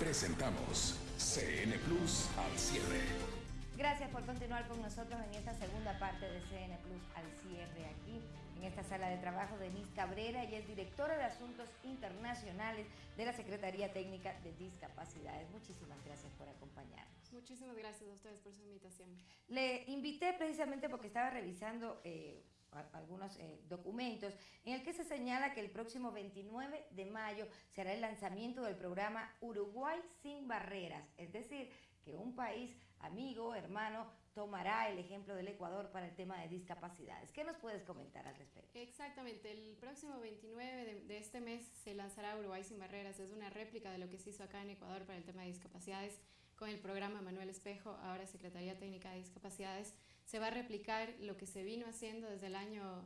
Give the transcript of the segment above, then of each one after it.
Presentamos CN Plus al cierre. Gracias por continuar con nosotros en esta segunda parte de CN Plus al cierre aquí en esta sala de trabajo de Miss Cabrera. y es directora de Asuntos Internacionales de la Secretaría Técnica de Discapacidades. Muchísimas gracias por acompañarnos. Muchísimas gracias a ustedes por su invitación. Le invité precisamente porque estaba revisando... Eh, algunos eh, documentos, en el que se señala que el próximo 29 de mayo será el lanzamiento del programa Uruguay sin barreras, es decir, que un país amigo, hermano, tomará el ejemplo del Ecuador para el tema de discapacidades. ¿Qué nos puedes comentar al respecto? Exactamente, el próximo 29 de, de, este mes se lanzará Uruguay sin barreras, es una réplica de lo que se hizo acá en Ecuador para el tema de discapacidades con el programa Manuel Espejo, ahora Secretaría Técnica de Discapacidades, se va a replicar lo que se vino haciendo desde el año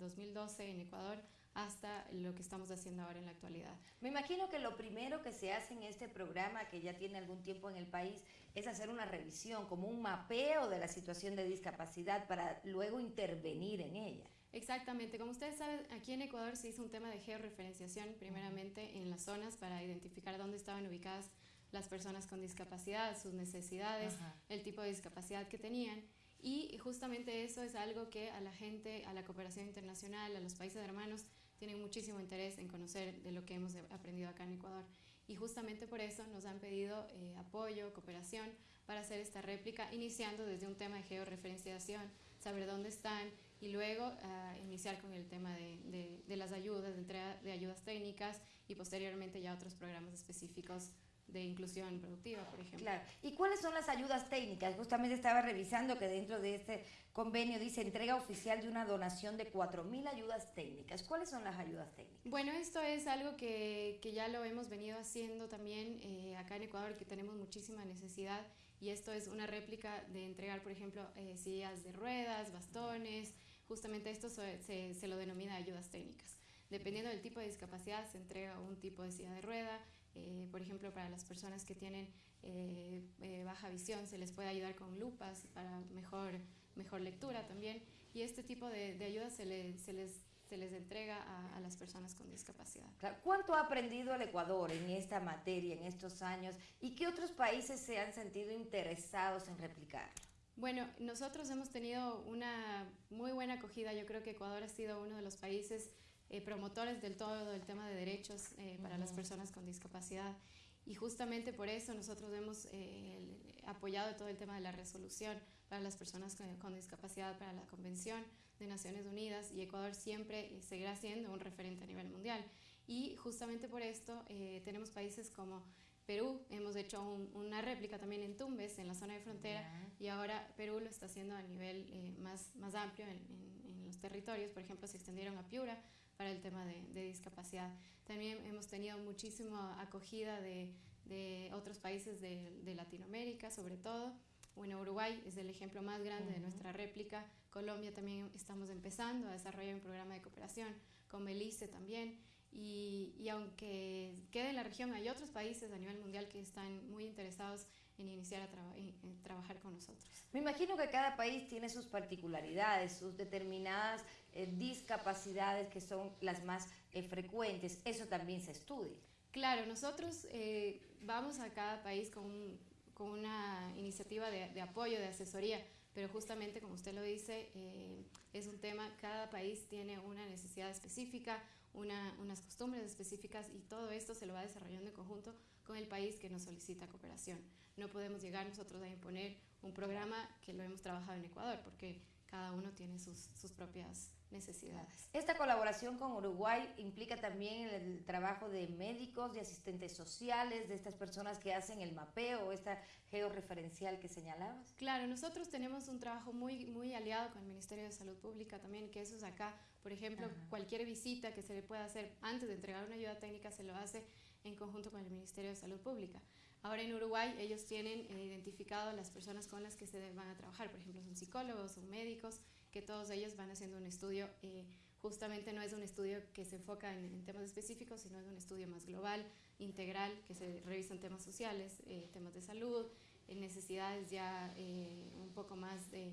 2012 eh, en Ecuador hasta lo que estamos haciendo ahora en la actualidad. Me imagino que lo primero que se hace en este programa, que ya tiene algún tiempo en el país, es hacer una revisión, como un mapeo de la situación de discapacidad para luego intervenir en ella. Exactamente, como ustedes saben, aquí en Ecuador se hizo un tema de georreferenciación, primeramente en las zonas para identificar dónde estaban ubicadas las personas con discapacidad, sus necesidades, el tipo de discapacidad que tenían. Y justamente eso es algo que a la gente, a la cooperación internacional, a los países hermanos, tienen muchísimo interés en conocer de lo que hemos aprendido acá en Ecuador. Y justamente por eso nos han pedido eh, apoyo, cooperación para hacer esta réplica, iniciando desde un tema de georreferenciación, saber dónde están y luego ah, iniciar con el tema de, de las ayudas, de entrega de ayudas técnicas y posteriormente ya otros programas específicos de inclusión productiva, por ejemplo. Claro. ¿Y cuáles son las ayudas técnicas? Justamente estaba revisando que dentro de este convenio dice entrega oficial de una donación de 4.000 ayudas técnicas. ¿Cuáles son las ayudas técnicas? Bueno, esto es algo que, que ya lo hemos venido haciendo también eh, acá en Ecuador, que tenemos muchísima necesidad y esto es una réplica de entregar, por ejemplo, eh, sillas de ruedas, bastones, justamente esto se, se, se lo denomina ayudas técnicas. Dependiendo del tipo de discapacidad, se entrega un tipo de silla de rueda, eh, por ejemplo, para las personas que tienen eh, eh, baja visión se les puede ayudar con lupas para mejor, mejor lectura también. Y este tipo de, de ayuda se, se, les, se les entrega a, a, las personas con discapacidad. ¿Cuánto ha aprendido el Ecuador en esta materia, en estos años? ¿Y qué otros países se han sentido interesados en replicarlo? Bueno, nosotros hemos tenido una muy buena acogida. Yo creo que Ecuador ha sido uno de los países eh, promotores del todo el tema de derechos eh, para las personas con discapacidad. Y justamente por eso nosotros hemos eh, apoyado todo el tema de la resolución para las personas con, con, discapacidad, para la Convención de Naciones Unidas, y Ecuador siempre seguirá siendo un referente a nivel mundial. Y justamente por esto tenemos países como Perú, hemos hecho un, una réplica también en Tumbes, en la zona de frontera, y ahora Perú lo está haciendo a nivel más, más amplio en, los territorios, por ejemplo, se extendieron a Piura para el tema de, de discapacidad. También hemos tenido muchísima acogida de, de otros países de, de, Latinoamérica, sobre todo. Bueno, Uruguay es el ejemplo más grande uh -huh. de nuestra réplica. Colombia también estamos empezando a desarrollar un programa de cooperación, con Belice también. Y, y, aunque quede en la región, hay otros países a nivel mundial que están muy interesados en iniciar a, traba en, trabajar con nosotros. Me imagino que cada país tiene sus particularidades, sus determinadas eh, discapacidades que son las más eh, frecuentes. Eso también se estudia. Claro, nosotros eh, vamos a cada país con, un, con una iniciativa de, de apoyo, de asesoría, pero justamente como usted lo dice, eh, es un tema, cada país tiene una necesidad específica, una, unas costumbres específicas y todo esto se lo va desarrollando en conjunto con el país que nos solicita cooperación. No podemos llegar nosotros a imponer un programa que lo hemos trabajado en Ecuador, porque cada uno tiene sus, sus propias necesidades. Esta colaboración con Uruguay implica también el trabajo de médicos, de asistentes sociales, de estas personas que hacen el mapeo, esta georreferencial que señalabas. Claro, nosotros tenemos un trabajo muy, muy aliado con el Ministerio de Salud Pública también, que eso es acá, por ejemplo, Ajá. cualquier visita que se le pueda hacer antes de entregar una ayuda técnica se lo hace en conjunto con el Ministerio de Salud Pública. Ahora en Uruguay ellos tienen eh, identificado las personas con las que se van a trabajar, por ejemplo son psicólogos, son médicos, que todos ellos van haciendo un estudio, eh, justamente no es un estudio que se enfoca en, temas específicos, sino es un estudio más global, integral, que se revisan temas sociales, eh, temas de salud, necesidades ya eh, un poco más de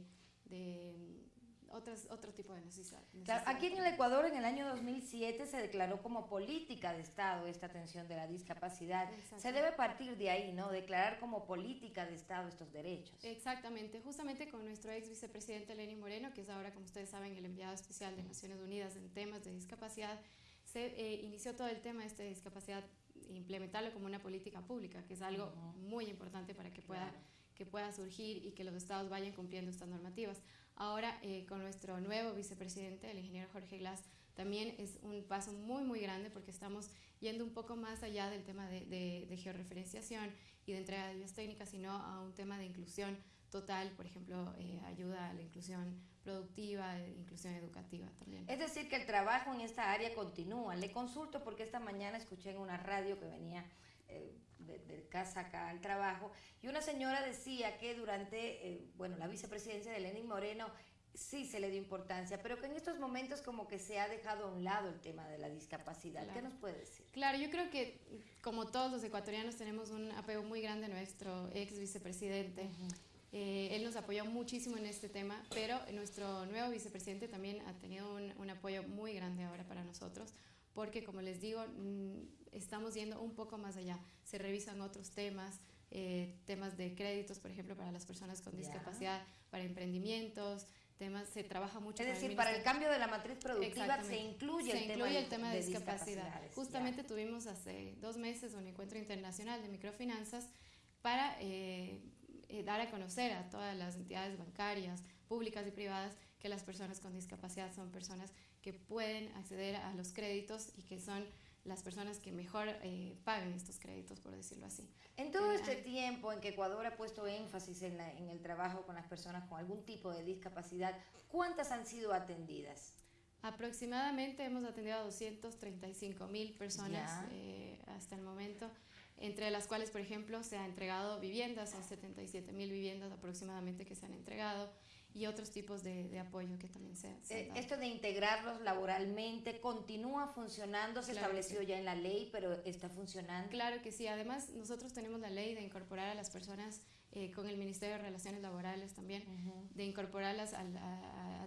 otras, otro tipo de necesidades. Claro, aquí en el Ecuador en el año 2007 se declaró como política de Estado esta atención de la discapacidad. Se debe partir de ahí, ¿no? Declarar como política de Estado estos derechos. Exactamente, justamente con nuestro ex vicepresidente Lenín Moreno, que es ahora, como ustedes saben, el enviado especial de Naciones Unidas en temas de discapacidad, se eh, inició todo el tema de esta discapacidad, implementarlo como una política pública, que es algo muy importante para que pueda, que pueda surgir y que los estados vayan cumpliendo estas normativas. Ahora, eh, con nuestro nuevo vicepresidente, el ingeniero Jorge Glass, también es un paso muy, muy grande porque estamos yendo un poco más allá del tema de, de, georreferenciación y de entrega de técnicas, sino a un tema de inclusión total, por ejemplo, eh, ayuda a la inclusión productiva, eh, inclusión educativa también. Es decir, que el trabajo en esta área continúa. Le consulto porque esta mañana escuché en una radio que venía de, casa acá al trabajo, y una señora decía que durante, eh, bueno, la vicepresidencia de Lenín Moreno sí se le dio importancia, pero que en estos momentos como que se ha dejado a un lado el tema de la discapacidad. ¿Qué nos puede decir? Claro, yo creo que como todos los ecuatorianos tenemos un apego muy grande a nuestro ex vicepresidente. Eh, él nos apoyó muchísimo en este tema, pero nuestro nuevo vicepresidente también ha tenido un, un apoyo muy grande ahora para nosotros, porque como les digo, mm, estamos yendo un poco más allá. Se revisan otros temas, eh, temas de créditos, por ejemplo, para las personas con discapacidad, para emprendimientos, temas, se trabaja mucho. Es decir, para el cambio de la matriz productiva se incluye, el, tema el, tema de, discapacidad. Justamente tuvimos hace dos meses un encuentro internacional de microfinanzas para eh, eh, dar a conocer a todas las entidades bancarias, públicas y privadas, que las personas con discapacidad son personas que pueden acceder a los créditos y que son las personas que mejor eh, pagan estos créditos, por decirlo así. En todo eh, este tiempo en que Ecuador ha puesto énfasis en, en, el trabajo con las personas con algún tipo de discapacidad, ¿cuántas han sido atendidas? Aproximadamente hemos atendido a 235 mil personas eh, hasta el momento, entre las cuales, por ejemplo, se ha entregado viviendas, son 77 mil viviendas aproximadamente que se han entregado y otros tipos de, de apoyo que también se, eh, Esto de integrarlos laboralmente continúa funcionando, se estableció ya en la ley, pero está funcionando. Claro que sí, además nosotros tenemos la ley de incorporar a las personas eh, con el Ministerio de Relaciones Laborales también, de incorporarlas a,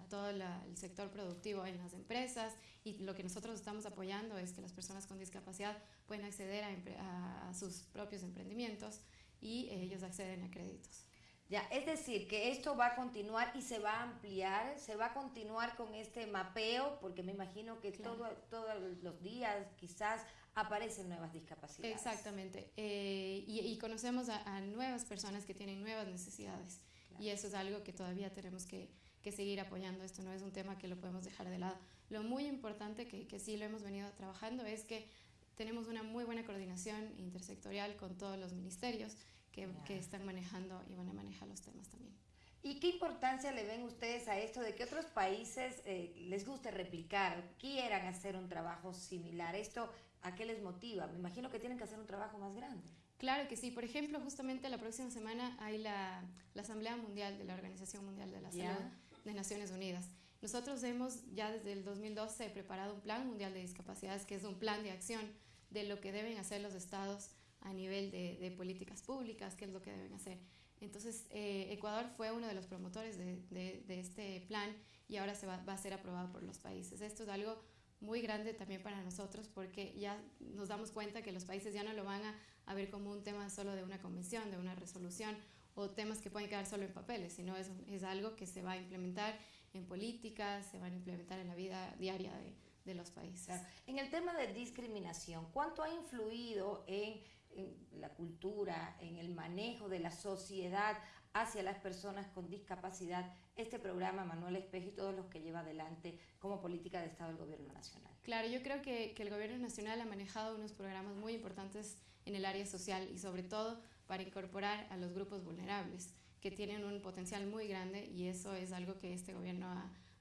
todo el sector productivo en las empresas. Y lo que nosotros estamos apoyando es que las personas con discapacidad pueden acceder a, a sus propios emprendimientos y ellos acceden a créditos. Ya, es decir, que esto va a continuar y se va a ampliar, se va a continuar con este mapeo, porque me imagino que todos los días quizás aparecen nuevas discapacidades. Exactamente, eh, y, conocemos a, nuevas personas que tienen nuevas necesidades, y eso es algo que todavía tenemos que, seguir apoyando, esto no es un tema que lo podemos dejar de lado. Lo muy importante que, que sí lo hemos venido trabajando es que tenemos una muy buena coordinación intersectorial con todos los ministerios, que, están manejando y van a manejar los temas también. ¿Y qué importancia le ven ustedes a esto de que otros países eh, les guste replicar, quieran hacer un trabajo similar? ¿Esto a qué les motiva? Me imagino que tienen que hacer un trabajo más grande. Claro que sí. Por ejemplo, justamente la próxima semana hay la, la Asamblea Mundial de la Organización Mundial de la Salud de Naciones Unidas. Nosotros hemos ya desde el 2012 preparado un plan mundial de discapacidades, que es un plan de acción de lo que deben hacer los estados a nivel de, políticas públicas, qué es lo que deben hacer. Entonces, eh, Ecuador fue uno de los promotores de, de, este plan y ahora se va, va, a ser aprobado por los países. Esto es algo muy grande también para nosotros porque ya nos damos cuenta que los países ya no lo van a, a ver como un tema solo de una convención, de una resolución o temas que pueden quedar solo en papeles, sino es, es algo que se va a implementar en políticas, se van a implementar en la vida diaria de, de los países. En el tema de discriminación, ¿cuánto ha influido en en la cultura, en el manejo de la sociedad hacia las personas con discapacidad, este programa Manuel Espejo y todos los que lleva adelante como política de Estado del Gobierno Nacional. Claro, yo creo que, que el Gobierno Nacional ha manejado unos programas muy importantes en el área social y sobre todo para incorporar a los grupos vulnerables, que tienen un potencial muy grande y eso es algo que este gobierno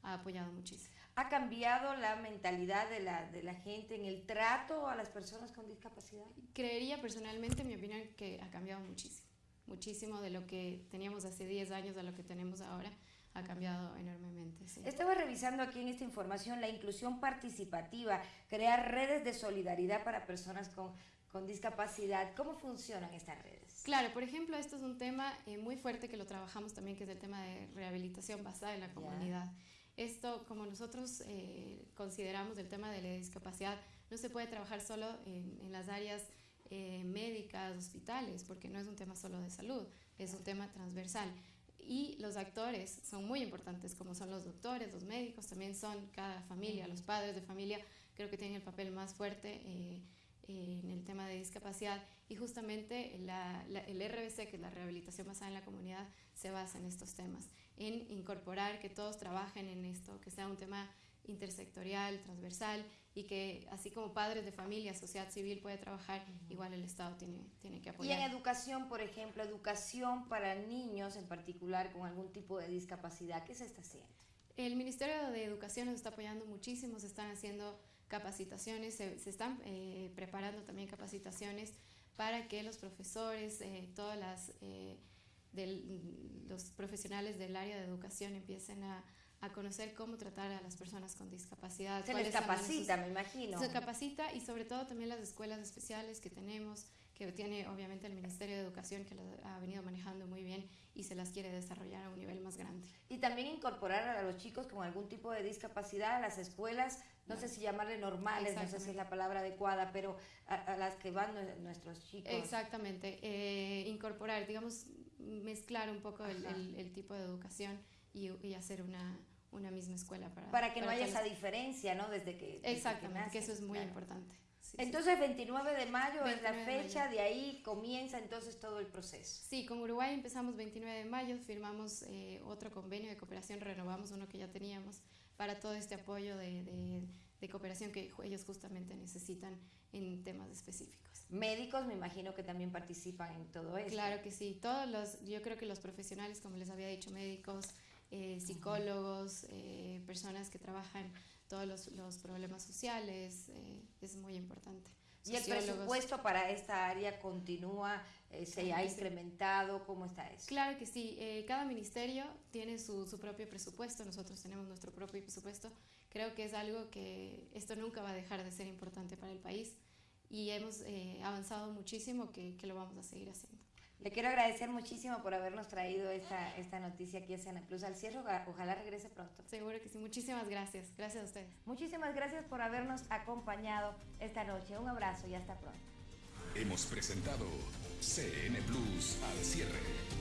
ha apoyado muchísimo. ¿Ha cambiado la mentalidad de la, de la, gente en el trato a las personas con discapacidad? Creería personalmente, en mi opinión, que ha cambiado muchísimo. Muchísimo de lo que teníamos hace 10 años a lo que tenemos ahora ha cambiado enormemente. Estaba revisando aquí en esta información la inclusión participativa, crear redes de solidaridad para personas con, con discapacidad. ¿Cómo funcionan estas redes? Claro, por ejemplo, esto es un tema eh, muy fuerte que lo trabajamos también, que es el tema de rehabilitación basada en la comunidad. Esto, como nosotros eh, consideramos el tema de la discapacidad, no se puede trabajar solo en, en las áreas eh, médicas, hospitales, porque no es un tema solo de salud, es un tema transversal. Y los actores son muy importantes, como son los doctores, los médicos, también son cada familia, los padres de familia, creo que tienen el papel más fuerte eh, en el tema de discapacidad. Y justamente la, la, el RBC, que es la rehabilitación basada en la comunidad, se basa en estos temas, en incorporar que todos trabajen en esto, que sea un tema intersectorial, transversal y que así como padres de familia, sociedad civil puede trabajar, uh -huh. igual el Estado tiene, tiene que apoyar. Y en educación, por ejemplo, educación para niños en particular con algún tipo de discapacidad, ¿qué se está haciendo? El Ministerio de Educación nos está apoyando muchísimo, se están haciendo capacitaciones, se, se están eh, preparando también capacitaciones para que los profesores, eh, todas las... Eh, del, los profesionales del área de educación empiecen a, a conocer cómo tratar a las personas con discapacidad. Se les capacita, sus, me imagino. Se capacita y sobre todo también las escuelas especiales que tenemos, que tiene obviamente el Ministerio de Educación que lo ha venido manejando muy bien y se las quiere desarrollar a un nivel más grande. Y también incorporar a los chicos con algún tipo de discapacidad a las escuelas, no sé si llamarle normales, no sé si es la palabra adecuada, pero a, a las que van nuestros chicos. Exactamente, eh, incorporar, digamos, mezclar un poco el, el, el, tipo de educación y, y hacer una, una misma escuela para... Para que para no haya esa diferencia, ¿no? Desde que... Desde Exactamente, que, que, eso es muy claro. importante. Sí, entonces, sí. 29 de mayo 29 es la fecha, de, de, ahí comienza entonces todo el proceso. Sí, con Uruguay empezamos 29 de mayo, firmamos eh, otro convenio de cooperación, renovamos uno que ya teníamos para todo este apoyo de, de, de cooperación que ellos justamente necesitan en temas específicos. Médicos, me imagino que también participan en todo esto. Claro que sí, todos los, yo creo que los profesionales, como les había dicho, médicos, eh, psicólogos, eh, personas que trabajan todos los, los problemas sociales, eh, es muy importante. ¿Y el presupuesto para esta área continúa? Eh, ¿Se ha incrementado? ¿Cómo está eso? Claro que sí. Eh, cada ministerio tiene su, su, propio presupuesto. Nosotros tenemos nuestro propio presupuesto. Creo que es algo que esto nunca va a dejar de ser importante para el país y hemos eh, avanzado muchísimo que, que, lo vamos a seguir haciendo. Le quiero agradecer muchísimo por habernos traído esta, esta noticia aquí a Sena Plus al cierre. Ojalá regrese pronto. Seguro que sí. Muchísimas gracias. Gracias a ustedes. Muchísimas gracias por habernos acompañado esta noche. Un abrazo y hasta pronto. Hemos presentado CN Plus al cierre.